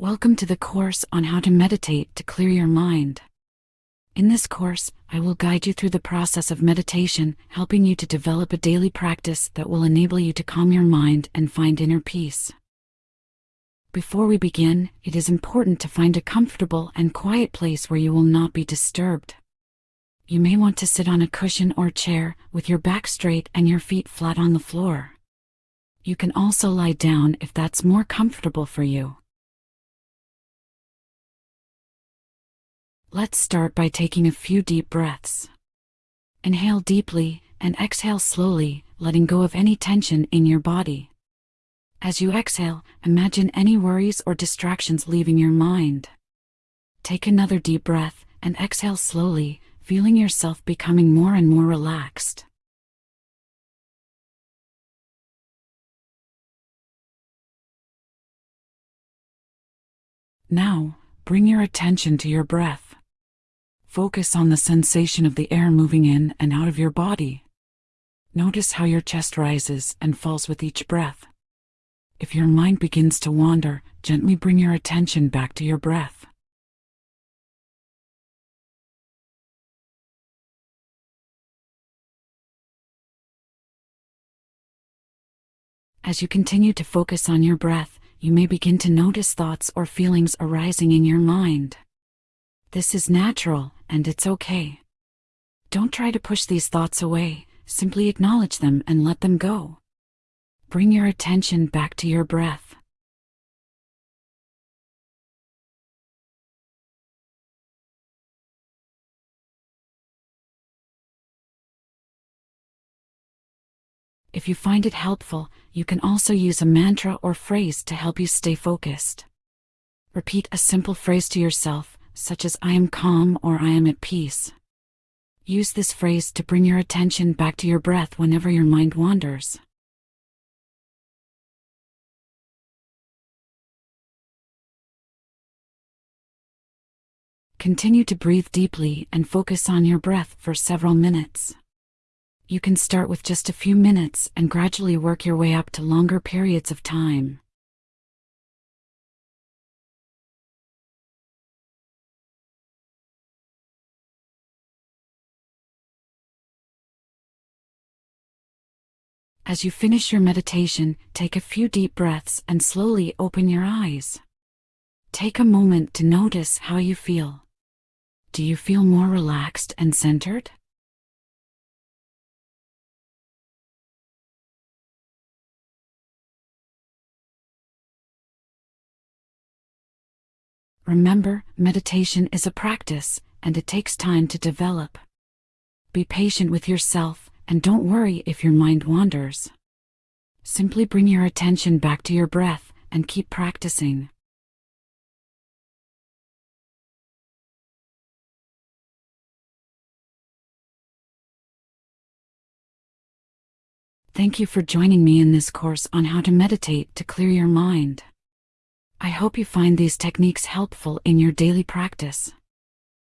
Welcome to the course on how to meditate to clear your mind. In this course, I will guide you through the process of meditation, helping you to develop a daily practice that will enable you to calm your mind and find inner peace. Before we begin, it is important to find a comfortable and quiet place where you will not be disturbed. You may want to sit on a cushion or chair with your back straight and your feet flat on the floor. You can also lie down if that's more comfortable for you. Let's start by taking a few deep breaths. Inhale deeply and exhale slowly, letting go of any tension in your body. As you exhale, imagine any worries or distractions leaving your mind. Take another deep breath and exhale slowly, feeling yourself becoming more and more relaxed. Now, bring your attention to your breath. Focus on the sensation of the air moving in and out of your body. Notice how your chest rises and falls with each breath. If your mind begins to wander, gently bring your attention back to your breath. As you continue to focus on your breath, you may begin to notice thoughts or feelings arising in your mind. This is natural, and it's okay. Don't try to push these thoughts away, simply acknowledge them and let them go. Bring your attention back to your breath. If you find it helpful, you can also use a mantra or phrase to help you stay focused. Repeat a simple phrase to yourself, such as I am calm or I am at peace. Use this phrase to bring your attention back to your breath whenever your mind wanders. Continue to breathe deeply and focus on your breath for several minutes. You can start with just a few minutes and gradually work your way up to longer periods of time. As you finish your meditation, take a few deep breaths and slowly open your eyes. Take a moment to notice how you feel. Do you feel more relaxed and centered? Remember, meditation is a practice, and it takes time to develop. Be patient with yourself, and don't worry if your mind wanders. Simply bring your attention back to your breath, and keep practicing. Thank you for joining me in this course on how to meditate to clear your mind. I hope you find these techniques helpful in your daily practice.